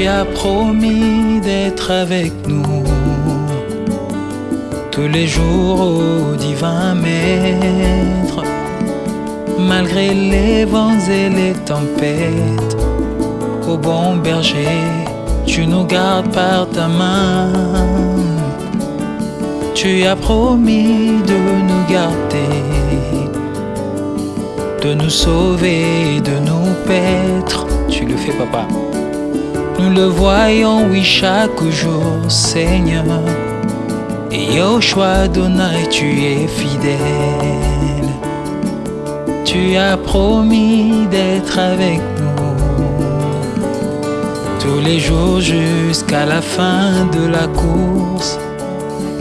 Tu as promis d'être avec nous tous les jours au divin maître, malgré les vents et les tempêtes. Au bon berger, tu nous gardes par ta main. Tu as promis de nous garder, de nous sauver, de nous paître. Tu le fais, papa. Nous le voyons, oui, chaque jour, Seigneur. Et Yoshua Donai, tu es fidèle. Tu as promis d'être avec nous tous les jours jusqu'à la fin de la course.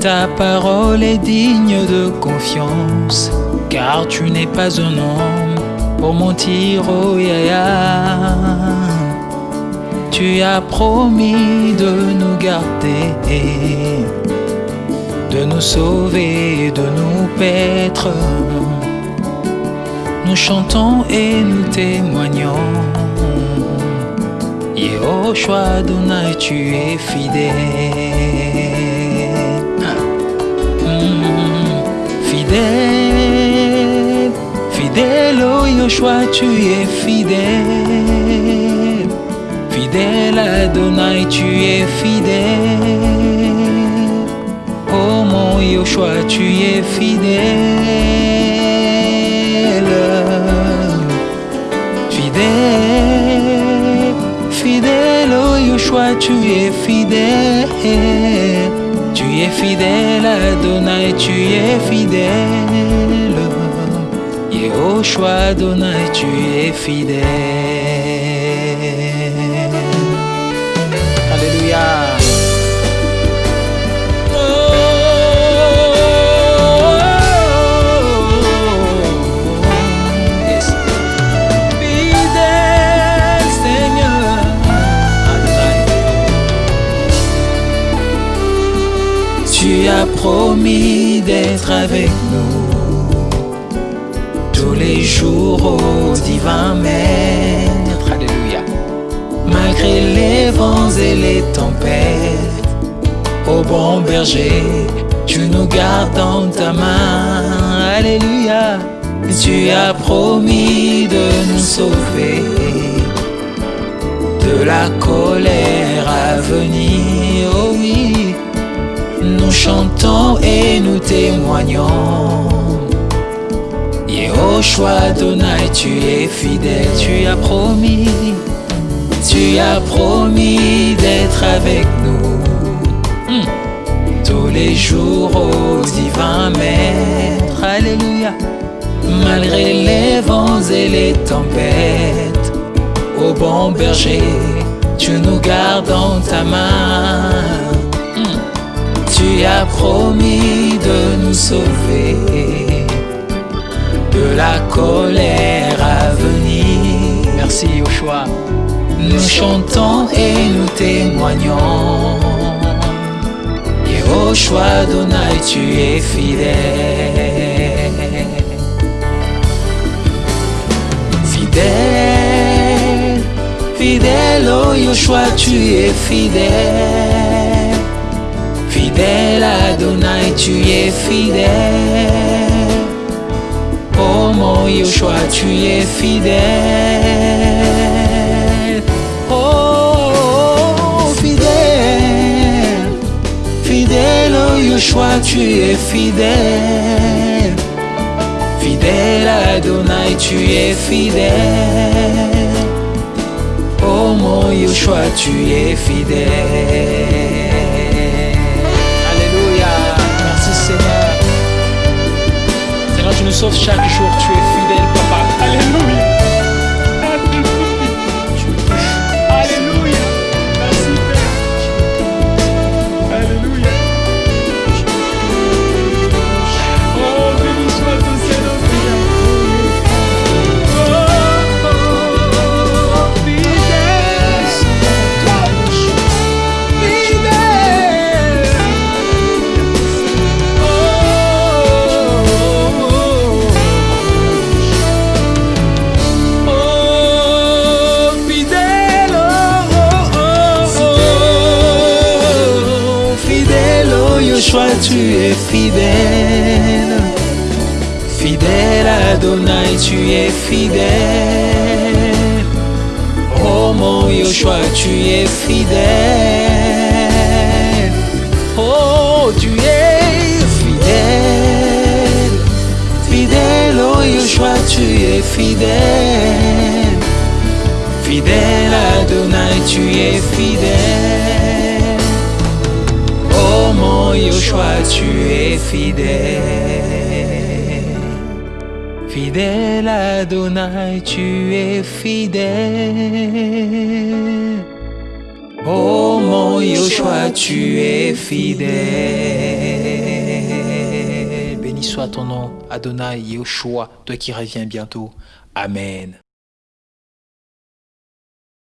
Ta parole est digne de confiance, car tu n'es pas un homme pour mentir, oh yaya. Tu as promis de nous garder, de nous sauver, de nous paître. Nous chantons et nous témoignons. Yehoshua Adonai, tu es fidèle. Fidèle, fidèle, oh Yoshua, tu es fidèle. Fidèle Adonai, tu es fidèle. Oh mon Yoshua, tu es fidèle. Fidèle, fidèle, oh Yoshua, tu es fidèle. Tu es fidèle Adonai, tu es fidèle. Yehoshua Adonai, tu es fidèle. Promis d'être avec nous tous les jours au divin maître. Alléluia. Malgré les vents et les tempêtes, au bon berger, tu nous gardes dans ta main. Alléluia. Tu as promis de nous sauver de la colère à venir. Oh oui, chantons et nous témoignons. Yehoshua Adonai, tu es fidèle, tu as promis, tu as promis d'être avec nous Hmm. tous les jours au divin maître. Alléluia. Malgré les vents et les tempêtes, au bon berger, tu nous gardes dans ta main. Tu as promis de nous sauver de la colère à venir. Merci Yoshua. Nous chantons et nous témoignons. Yehoshua Adonai, tu es fidèle. Fidèle, fidèle, oh Yoshua, tu es. Fidèle Tu es fidèle. Oh mon Yoshua, tu es fidèle. Oh, fidèle, fidèle, oh Yoshua, tu es fidèle. Fidèle Adonai, tu es fidèle. Oh mon Yoshua, tu es fidèle. Tu nous sauves chaque jour, tu es fidèle, papa. Alléluia. Tu es fidèle. Fidèle Adonai, tu es fidèle. Oh mon Yoshua, tu es fidèle. Oh, tu es fidèle. Fidèle, oh Yoshua, tu es fidèle. Fidèle Adonai, tu es fidèle. Oh mon Yoshua, tu es fidèle. Fidèle Adonai, tu es fidèle. Oh mon Yoshua, tu es fidèle. Béni soit ton nom, Adonai Yoshua, toi qui reviens bientôt. Amen.